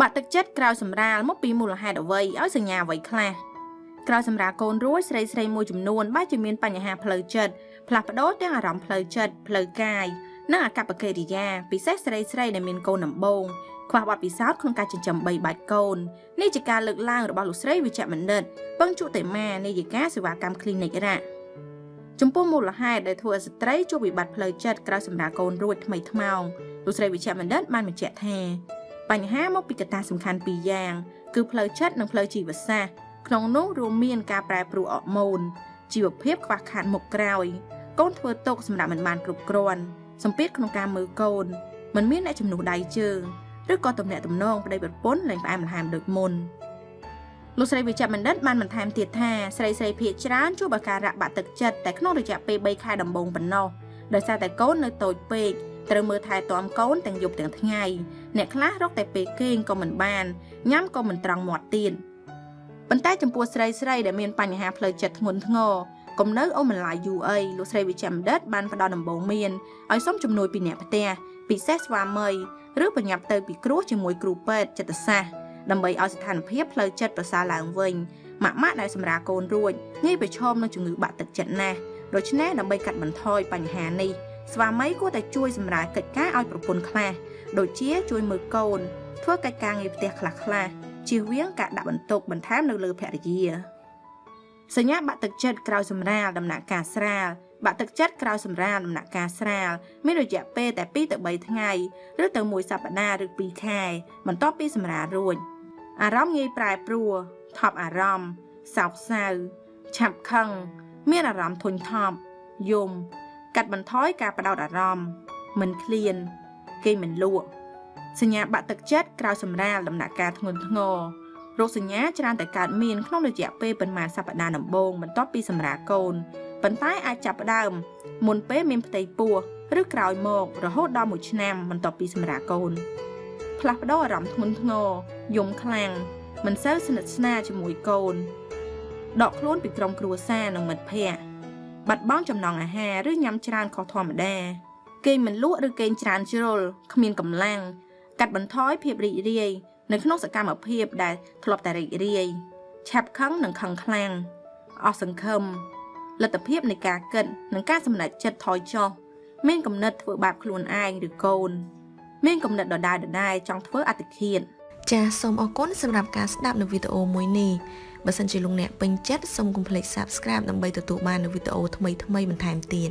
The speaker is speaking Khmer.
បាក់ទឹកចិត្តក្រោយសម្រាលមកពីមូលហេតុអ្វីឲ្យសញ្ញាអ្វីខ្លះក្រោយសម្រាលកូនរួចស្រីស្រីមួយចំនួនបែរជាមានបញ្ហាផ្លូវចិត្តផ្លាស់ប្ដូរទាំងអារម្មណ៍ផ្លូវចិត្តផ្លូវកាយនិងអាកប្បកិរិយាពិសេសស្រីស្រីដែលមានកូនដំបូងខ្វះបទពិសោធន៍ក្នុងការចិញ្ចឹមបីបាច់កូននេះជាការលើកឡើងរបស់លោកស្រីវិជ្ជបណ្ឌិតពឹងជុតិមានាយិកាសេវាកម្ម Clinic រ៉ាចំពោះមូលហេតុដែលធ្វើឲ្យស្ត្រីជួបវិបត្តិផ្លូវចិត្តក្រោយសម្រាលកូនរួចថ្មីថ្មោងលោកស្រីវិជ្ជបណ្ឌិតបានបញ្ជាក់ថា បញ្ហាមកពីកត្តាសំខាន់ពីរយ៉ាង គឺផ្លូវចិត្តនិងផ្លូវជីវសាស្ត្រក្នុងនោះរួមមានការប្រែប្រួលអរម៉ូនជីវភាពខ្វះខាតមុខក្រោយកូនធ្វើទុកសម្រាប់មិនបានគ្រប់គ្រាន់សម្ពាធក្នុងការមើលកូនមិនមានអ្នកជំនួសដៃជើងឬក៏ទំនាក់ទំនងប្តីប្រពន្ធលែងផ្អែមល្ហែមដូចមុនលោកស្រីវិជ្ជបណ្ឌិតបានបន្ថែមទៀតថាស្រីស្រីភាគច្រើនជួបអាការៈបាក់ទឹកចិត្តតែក្នុងរយៈពេល3ខែដំបូងប៉ុណ្ណោះដោយសារតែកូននៅតូចពេកត្រូវមើលថែទាំកូនទាំងយប់ទាំងថ្ងៃ អ្នកខ្លះរកតែពេលគេងក៏មិនបានញ៉ាំក៏មិនត្រង់មាត់ទៀតប៉ុន្តែចំពោះស្រីស្រីដែលមានបញ្ហាផ្លូវចិត្តធ្ងន់ធ្ងរកុំនៅអូមិនឡាយយូរអីលោកស្រីវិជ្ជបណ្ឌិតបានផ្ដល់ដំបូងមានឲ្យសុំជំនួយពីអ្នកផ្ទះពិសេសស្វាមីឬបញ្ញាប់ទៅពីគ្រោះជាមួយគ្រូពេទ្យចិត្តសាស្ត្រដើម្បីឲ្យស្ថានភាពផ្លូវចិត្តប្រសើរឡើងវិញម៉ាក់ម៉ាក់ដែលសម្រាកូនរួចងាយប្រឈមនឹងជំងឺបាក់ទឹកចិត្តណាស់ដូច្នេះដើម្បីកាត់បន្ថយបញ្ហានេះ ស្វាមីគួរតែជួយសម្រាលកិច្ចការឲ្យប្រពន្ធខ្លះដូចជាជួយមើលកូន ធ្វើកិច្ចការងារផ្ទះខ្លះខ្លះជៀសវាងការដាក់បន្ទុកបន្ថែមនៅលើភរិយាសញ្ញាបាក់ទឹកចិត្តក្រោយសម្រាលដំណាក់កាលស្រាលបាក់ទឹកចិត្តក្រោយសម្រាលដំណាក់កាលស្រាលមានរយៈពេលតែ2ទៅ3ថ្ងៃឬទៅ1សប្តាហ៍ឬ2ខែបន្ទាប់ពីសម្រាលរួចអារម្មណ៍ងាយប្រែប្រួលថប់អារម្មណ៍សោកសៅឆាប់ខឹងមានអារម្មណ៍ធុញថប់យំ កាត់បន្ថយការបដោតអារម្មណ៍មិនឃ្លាន គេមិនលក់សញ្ញាបាក់ទឹកចិត្តក្រោយសម្រាលដំណាក់កាលធ្ងន់ធ្ងររោគសញ្ញាច្រើនតែកើតមានក្នុងរយៈពេលប៉ុន្មានសប្តាហ៍ដំបូងបន្ទាប់ពីសម្រាលកូនប៉ុន្តែអាចចាប់ផ្ដើមមុនពេលមានផ្ទៃពោះឬក្រោយមករហូតដល់1ឆ្នាំបន្ទាប់ពីសម្រាលកូន ផ្លាស់ប្ដូរអារម្មណ៍ធ្ងន់ធ្ងរយំខ្លាំងមិនសូវស្និទ្ធស្នាលជាមួយកូនដកខ្លួនពីក្រុមគ្រួសារនិងមិត្តភ័ក្តិ បាត់បង់ចំណង់អាហារឬញ៉ាំច្រើនខុសធម្មតាគេងមិនលក់ឬគេងច្រើនជ្រុលគ្មានកម្លាំងកាត់បន្ថយភាពរីករាយនៅក្នុងសកម្មភាពដែលធ្លាប់តែរីករាយឆាប់ខឹងនិងខឹងខ្លាំងអស់សង្ឃឹមលទ្ធភាពនៃការគិតនិងការសម្រេចចិត្តថយចុះមានគំនិតធ្វើបាបខ្លួនឯងឬកូន មានគំនិតដដែលដដែលចង់ធ្វើអតិឃាតចាសសូមអរគុណសម្រាប់ការស្ដាប់នៅវីដេអូមួយនេះ បើសិនជាលោកអ្នកពេញចិត្តសូមកុំភ្លេច Subscribe ដើម្បីទទួលបាននូវវីដេអូថ្មីៗបន្ថែមទៀត